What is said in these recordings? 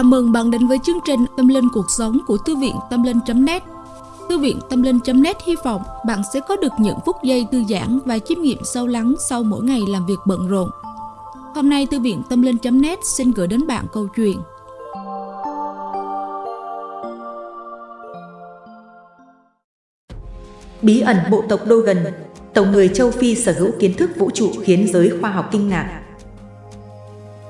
Chào mừng bạn đến với chương trình Tâm Linh Cuộc Sống của Thư viện Tâm Linh.net Thư viện Tâm Linh.net hy vọng bạn sẽ có được những phút giây thư giãn và chiêm nghiệm sâu lắng sau mỗi ngày làm việc bận rộn. Hôm nay Thư viện Tâm Linh.net xin gửi đến bạn câu chuyện Bí ẩn bộ tộc Dogon, tộc người châu Phi sở hữu kiến thức vũ trụ khiến giới khoa học kinh ngạc.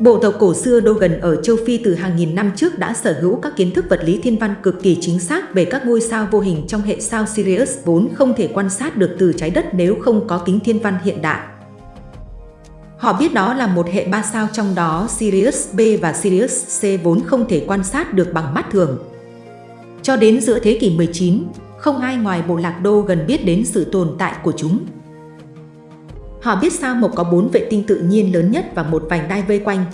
Bộ tộc cổ xưa Dogon ở châu Phi từ hàng nghìn năm trước đã sở hữu các kiến thức vật lý thiên văn cực kỳ chính xác về các ngôi sao vô hình trong hệ sao Sirius vốn không thể quan sát được từ trái đất nếu không có kính thiên văn hiện đại. Họ biết đó là một hệ ba sao trong đó Sirius B và Sirius C vốn không thể quan sát được bằng mắt thường. Cho đến giữa thế kỷ 19, không ai ngoài bộ lạc đô gần biết đến sự tồn tại của chúng. Họ biết sao Mộc có bốn vệ tinh tự nhiên lớn nhất và một vành đai vây quanh.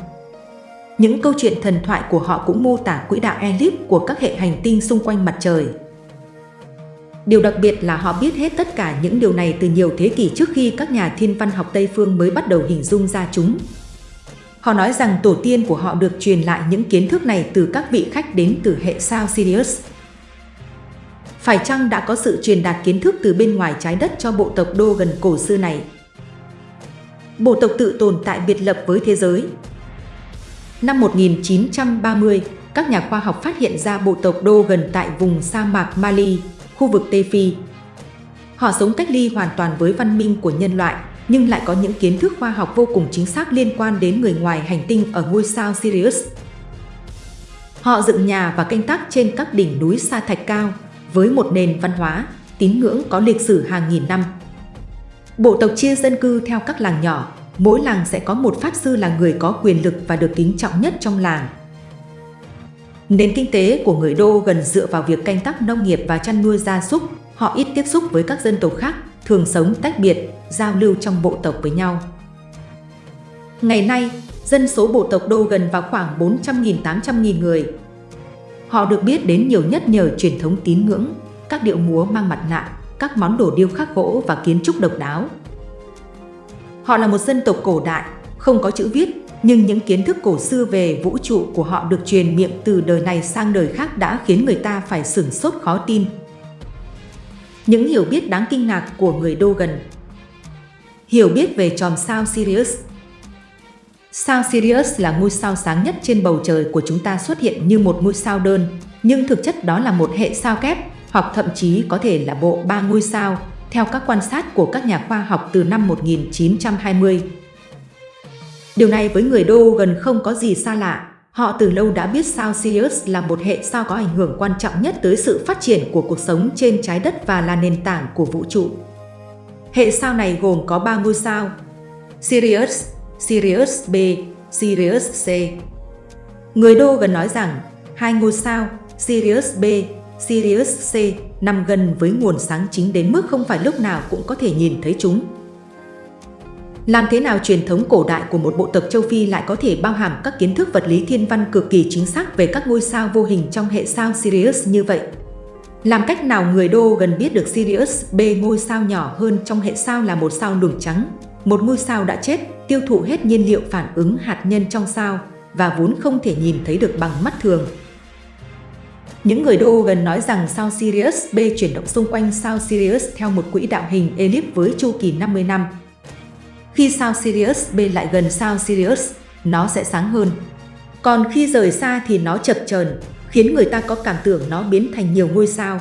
Những câu chuyện thần thoại của họ cũng mô tả quỹ đạo elip của các hệ hành tinh xung quanh mặt trời. Điều đặc biệt là họ biết hết tất cả những điều này từ nhiều thế kỷ trước khi các nhà thiên văn học Tây phương mới bắt đầu hình dung ra chúng. Họ nói rằng tổ tiên của họ được truyền lại những kiến thức này từ các vị khách đến từ hệ sao Sirius. Phải chăng đã có sự truyền đạt kiến thức từ bên ngoài trái đất cho bộ tộc đô gần cổ xưa này? Bộ tộc tự tồn tại biệt lập với thế giới. Năm 1930, các nhà khoa học phát hiện ra bộ tộc đô gần tại vùng sa mạc Mali, khu vực Tây Phi. Họ sống cách ly hoàn toàn với văn minh của nhân loại, nhưng lại có những kiến thức khoa học vô cùng chính xác liên quan đến người ngoài hành tinh ở ngôi sao Sirius. Họ dựng nhà và canh tác trên các đỉnh núi sa thạch cao, với một nền văn hóa, tín ngưỡng có lịch sử hàng nghìn năm. Bộ tộc chia dân cư theo các làng nhỏ, mỗi làng sẽ có một pháp sư là người có quyền lực và được kính trọng nhất trong làng. Nền kinh tế của người Đô gần dựa vào việc canh tác nông nghiệp và chăn nuôi gia súc, họ ít tiếp xúc với các dân tộc khác, thường sống tách biệt, giao lưu trong bộ tộc với nhau. Ngày nay, dân số bộ tộc Đô gần vào khoảng 400.000-800.000 người, Họ được biết đến nhiều nhất nhờ truyền thống tín ngưỡng, các điệu múa mang mặt nạ, các món đồ điêu khắc gỗ và kiến trúc độc đáo. Họ là một dân tộc cổ đại, không có chữ viết, nhưng những kiến thức cổ xưa về vũ trụ của họ được truyền miệng từ đời này sang đời khác đã khiến người ta phải sửng sốt khó tin. Những hiểu biết đáng kinh ngạc của người Đô gần Hiểu biết về chòm sao Sirius Sao Sirius là ngôi sao sáng nhất trên bầu trời của chúng ta xuất hiện như một ngôi sao đơn, nhưng thực chất đó là một hệ sao kép, hoặc thậm chí có thể là bộ ba ngôi sao, theo các quan sát của các nhà khoa học từ năm 1920. Điều này với người Đô gần không có gì xa lạ, họ từ lâu đã biết sao Sirius là một hệ sao có ảnh hưởng quan trọng nhất tới sự phát triển của cuộc sống trên trái đất và là nền tảng của vũ trụ. Hệ sao này gồm có 3 ngôi sao Sirius, Sirius B, Sirius C. Người Đô gần nói rằng hai ngôi sao Sirius B, Sirius C nằm gần với nguồn sáng chính đến mức không phải lúc nào cũng có thể nhìn thấy chúng. Làm thế nào truyền thống cổ đại của một bộ tộc châu Phi lại có thể bao hàm các kiến thức vật lý thiên văn cực kỳ chính xác về các ngôi sao vô hình trong hệ sao Sirius như vậy? Làm cách nào người Đô gần biết được Sirius B ngôi sao nhỏ hơn trong hệ sao là một sao lùm trắng, một ngôi sao đã chết, tiêu thụ hết nhiên liệu phản ứng hạt nhân trong sao và vốn không thể nhìn thấy được bằng mắt thường. Những người đô gần nói rằng sao Sirius B chuyển động xung quanh sao Sirius theo một quỹ đạo hình elip với chu kỳ 50 năm. Khi sao Sirius B lại gần sao Sirius, nó sẽ sáng hơn. Còn khi rời xa thì nó chập chờn, khiến người ta có cảm tưởng nó biến thành nhiều ngôi sao.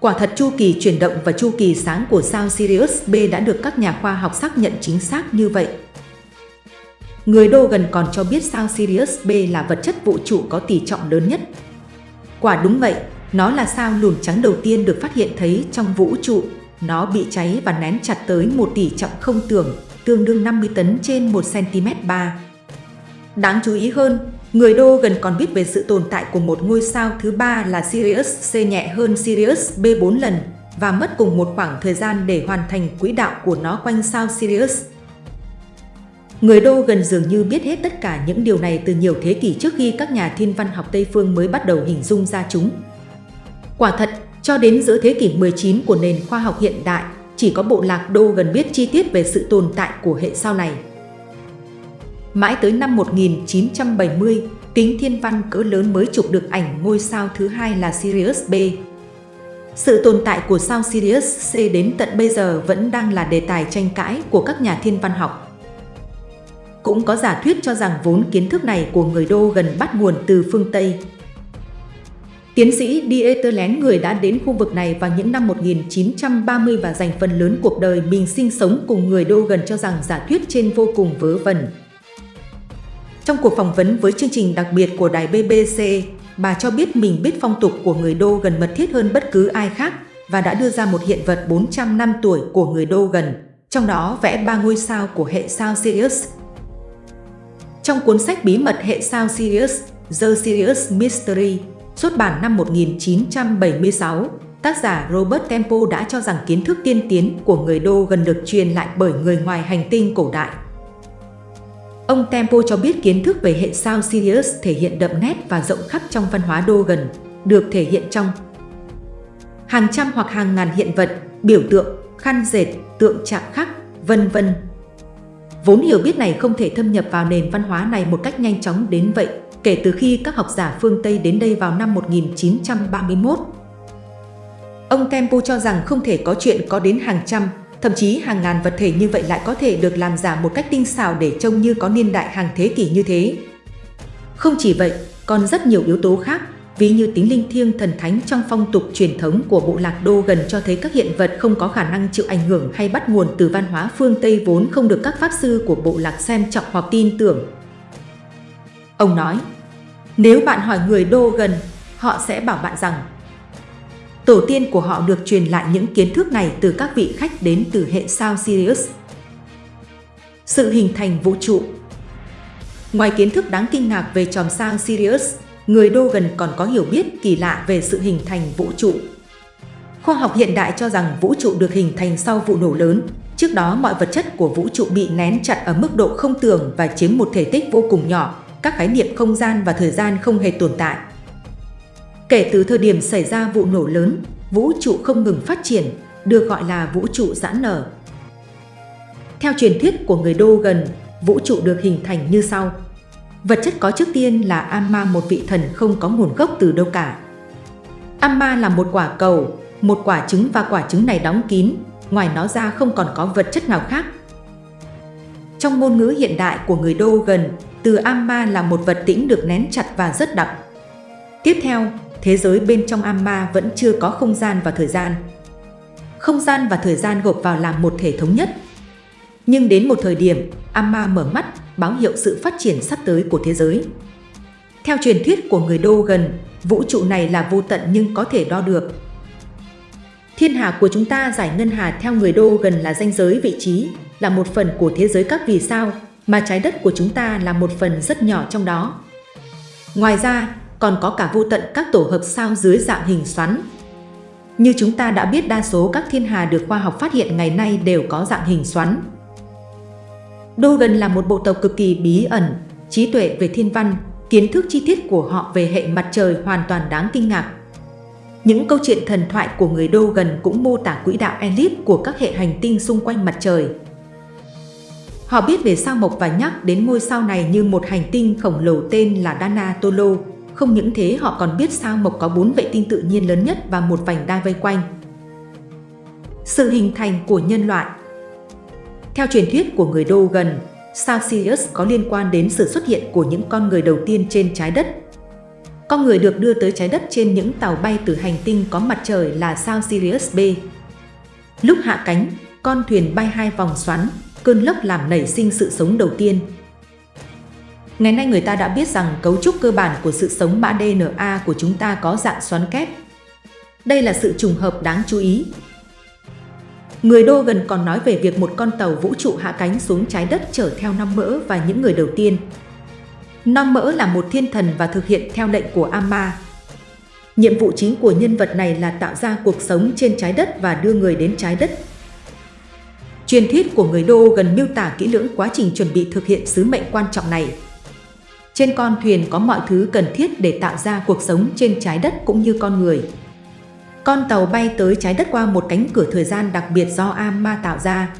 Quả thật chu kỳ chuyển động và chu kỳ sáng của sao Sirius B đã được các nhà khoa học xác nhận chính xác như vậy. Người đô gần còn cho biết sao Sirius B là vật chất vũ trụ có tỷ trọng lớn nhất. Quả đúng vậy, nó là sao lùn trắng đầu tiên được phát hiện thấy trong vũ trụ. Nó bị cháy và nén chặt tới một tỷ trọng không tưởng, tương đương 50 tấn trên 1 cm 3. Đáng chú ý hơn, Người đô gần còn biết về sự tồn tại của một ngôi sao thứ ba là Sirius C nhẹ hơn Sirius B 4 lần và mất cùng một khoảng thời gian để hoàn thành quỹ đạo của nó quanh sao Sirius. Người đô gần dường như biết hết tất cả những điều này từ nhiều thế kỷ trước khi các nhà thiên văn học Tây phương mới bắt đầu hình dung ra chúng. Quả thật, cho đến giữa thế kỷ 19 của nền khoa học hiện đại, chỉ có bộ lạc đô gần biết chi tiết về sự tồn tại của hệ sao này. Mãi tới năm 1970, kính thiên văn cỡ lớn mới chụp được ảnh ngôi sao thứ hai là Sirius B. Sự tồn tại của sao Sirius C đến tận bây giờ vẫn đang là đề tài tranh cãi của các nhà thiên văn học. Cũng có giả thuyết cho rằng vốn kiến thức này của người Đô gần bắt nguồn từ phương Tây. Tiến sĩ Dieter Lén người đã đến khu vực này vào những năm 1930 và dành phần lớn cuộc đời mình sinh sống cùng người Đô gần cho rằng giả thuyết trên vô cùng vớ vẩn. Trong cuộc phỏng vấn với chương trình đặc biệt của đài BBC, bà cho biết mình biết phong tục của người Đô gần mật thiết hơn bất cứ ai khác và đã đưa ra một hiện vật 400 năm tuổi của người Đô gần, trong đó vẽ ba ngôi sao của hệ sao Sirius. Trong cuốn sách bí mật hệ sao Sirius, The Sirius Mystery, xuất bản năm 1976, tác giả Robert Temple đã cho rằng kiến thức tiên tiến của người Đô gần được truyền lại bởi người ngoài hành tinh cổ đại. Ông Tempo cho biết kiến thức về hệ sao Sirius thể hiện đậm nét và rộng khắp trong văn hóa đô gần, được thể hiện trong hàng trăm hoặc hàng ngàn hiện vật, biểu tượng, khăn dệt, tượng chạm khắc, vân vân. Vốn hiểu biết này không thể thâm nhập vào nền văn hóa này một cách nhanh chóng đến vậy kể từ khi các học giả phương Tây đến đây vào năm 1931. Ông Tempo cho rằng không thể có chuyện có đến hàng trăm, thậm chí hàng ngàn vật thể như vậy lại có thể được làm giả một cách tinh xảo để trông như có niên đại hàng thế kỷ như thế. Không chỉ vậy, còn rất nhiều yếu tố khác, ví như tính linh thiêng thần thánh trong phong tục truyền thống của bộ lạc đô gần cho thấy các hiện vật không có khả năng chịu ảnh hưởng hay bắt nguồn từ văn hóa phương Tây vốn không được các pháp sư của bộ lạc xem trọng hoặc tin tưởng. Ông nói, nếu bạn hỏi người đô gần, họ sẽ bảo bạn rằng Tổ tiên của họ được truyền lại những kiến thức này từ các vị khách đến từ hệ sao Sirius. Sự hình thành vũ trụ Ngoài kiến thức đáng kinh ngạc về chòm sao Sirius, người đô gần còn có hiểu biết kỳ lạ về sự hình thành vũ trụ. Khoa học hiện đại cho rằng vũ trụ được hình thành sau vụ nổ lớn. Trước đó mọi vật chất của vũ trụ bị nén chặt ở mức độ không tưởng và chiếm một thể tích vô cùng nhỏ, các khái niệm không gian và thời gian không hề tồn tại. Kể từ thời điểm xảy ra vụ nổ lớn, vũ trụ không ngừng phát triển, được gọi là vũ trụ giãn nở. Theo truyền thuyết của người Đô gần, vũ trụ được hình thành như sau. Vật chất có trước tiên là Amma một vị thần không có nguồn gốc từ đâu cả. Amma là một quả cầu, một quả trứng và quả trứng này đóng kín, ngoài nó ra không còn có vật chất nào khác. Trong ngôn ngữ hiện đại của người Đô gần, từ Amma là một vật tĩnh được nén chặt và rất đậm. Tiếp theo, thế giới bên trong Amma vẫn chưa có không gian và thời gian. Không gian và thời gian gộp vào làm một thể thống nhất. Nhưng đến một thời điểm, Amma mở mắt, báo hiệu sự phát triển sắp tới của thế giới. Theo truyền thuyết của người Đô gần, vũ trụ này là vô tận nhưng có thể đo được. Thiên hà của chúng ta giải ngân hà theo người Đô gần là danh giới vị trí, là một phần của thế giới các vì sao, mà trái đất của chúng ta là một phần rất nhỏ trong đó. Ngoài ra, còn có cả vô tận các tổ hợp sao dưới dạng hình xoắn. Như chúng ta đã biết đa số các thiên hà được khoa học phát hiện ngày nay đều có dạng hình xoắn. Dogen là một bộ tộc cực kỳ bí ẩn, trí tuệ về thiên văn, kiến thức chi tiết của họ về hệ mặt trời hoàn toàn đáng kinh ngạc. Những câu chuyện thần thoại của người Dogen cũng mô tả quỹ đạo elip của các hệ hành tinh xung quanh mặt trời. Họ biết về sao mộc và nhắc đến ngôi sao này như một hành tinh khổng lồ tên là Dana Tolo. Không những thế họ còn biết sao mộc có bốn vệ tinh tự nhiên lớn nhất và một vành đai vây quanh. Sự hình thành của nhân loại theo truyền thuyết của người Dogon, sao Sirius có liên quan đến sự xuất hiện của những con người đầu tiên trên trái đất. Con người được đưa tới trái đất trên những tàu bay từ hành tinh có mặt trời là sao Sirius B. Lúc hạ cánh, con thuyền bay hai vòng xoắn, cơn lốc làm nảy sinh sự sống đầu tiên. Ngày nay người ta đã biết rằng cấu trúc cơ bản của sự sống mã DNA của chúng ta có dạng xoắn kép. Đây là sự trùng hợp đáng chú ý. Người Đô gần còn nói về việc một con tàu vũ trụ hạ cánh xuống trái đất chở theo năm mỡ và những người đầu tiên. Năm mỡ là một thiên thần và thực hiện theo lệnh của Amma. Nhiệm vụ chính của nhân vật này là tạo ra cuộc sống trên trái đất và đưa người đến trái đất Truyền thuyết của người Đô gần miêu tả kỹ lưỡng quá trình chuẩn bị thực hiện sứ mệnh quan trọng này. Trên con thuyền có mọi thứ cần thiết để tạo ra cuộc sống trên trái đất cũng như con người. Con tàu bay tới trái đất qua một cánh cửa thời gian đặc biệt do Amma tạo ra.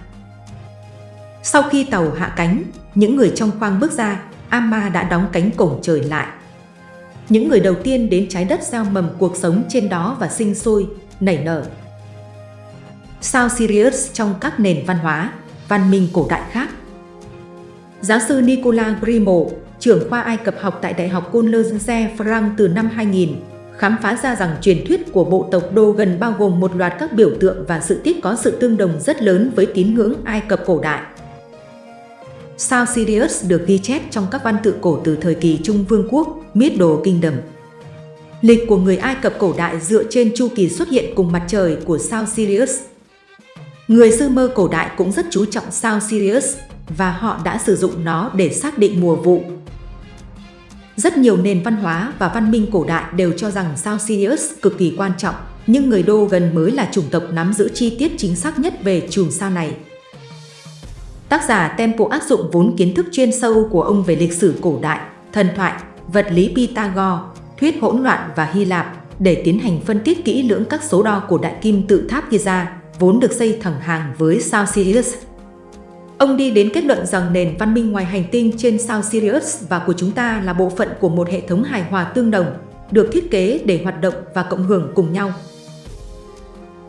Sau khi tàu hạ cánh, những người trong khoang bước ra, Amma đã đóng cánh cổng trời lại. những người đầu tiên đến trái đất gieo mầm cuộc sống trên đó và sinh sôi, nảy nở. Sao Sirius trong các nền văn hóa, văn minh cổ đại khác Giáo sư Nicola Grimo, trưởng khoa Ai Cập học tại Đại học Cologne France từ năm 2000, khám phá ra rằng truyền thuyết của bộ tộc Dogon bao gồm một loạt các biểu tượng và sự tích có sự tương đồng rất lớn với tín ngưỡng Ai Cập cổ đại. Sao Sirius được ghi chép trong các văn tự cổ từ thời kỳ Trung Vương quốc, Middle Kingdom. Lịch của người Ai Cập cổ đại dựa trên chu kỳ xuất hiện cùng mặt trời của sao Sirius. Người Sumer cổ đại cũng rất chú trọng sao Sirius và họ đã sử dụng nó để xác định mùa vụ. Rất nhiều nền văn hóa và văn minh cổ đại đều cho rằng sao Sirius cực kỳ quan trọng, nhưng người Đô gần mới là chủng tộc nắm giữ chi tiết chính xác nhất về chùm sao này. Tác giả Tempo áp dụng vốn kiến thức chuyên sâu của ông về lịch sử cổ đại, thần thoại, vật lý Pythagore, thuyết hỗn loạn và Hy Lạp để tiến hành phân tích kỹ lưỡng các số đo của đại kim tự tháp Giza, vốn được xây thẳng hàng với sao Sirius. Ông đi đến kết luận rằng nền văn minh ngoài hành tinh trên sao Sirius và của chúng ta là bộ phận của một hệ thống hài hòa tương đồng, được thiết kế để hoạt động và cộng hưởng cùng nhau.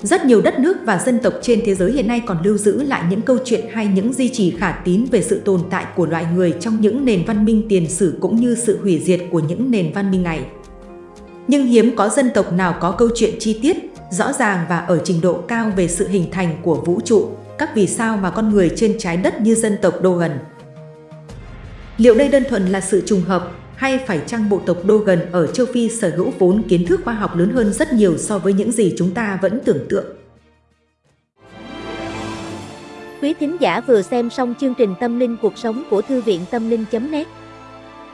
Rất nhiều đất nước và dân tộc trên thế giới hiện nay còn lưu giữ lại những câu chuyện hay những di chỉ khả tín về sự tồn tại của loài người trong những nền văn minh tiền sử cũng như sự hủy diệt của những nền văn minh này. Nhưng hiếm có dân tộc nào có câu chuyện chi tiết, rõ ràng và ở trình độ cao về sự hình thành của vũ trụ, các vì sao mà con người trên trái đất như dân tộc Dogon. Liệu đây đơn thuần là sự trùng hợp hay phải chăng bộ tộc Dogon ở châu Phi sở hữu vốn kiến thức khoa học lớn hơn rất nhiều so với những gì chúng ta vẫn tưởng tượng? Quý thính giả vừa xem xong chương trình Tâm linh cuộc sống của Thư viện Tâm linh.net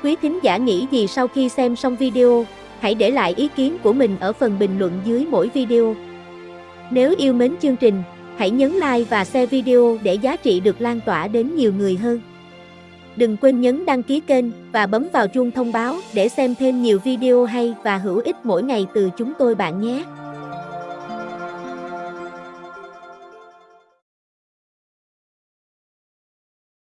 Quý thính giả nghĩ gì sau khi xem xong video? Hãy để lại ý kiến của mình ở phần bình luận dưới mỗi video. Nếu yêu mến chương trình, hãy nhấn like và share video để giá trị được lan tỏa đến nhiều người hơn. Đừng quên nhấn đăng ký kênh và bấm vào chuông thông báo để xem thêm nhiều video hay và hữu ích mỗi ngày từ chúng tôi bạn nhé.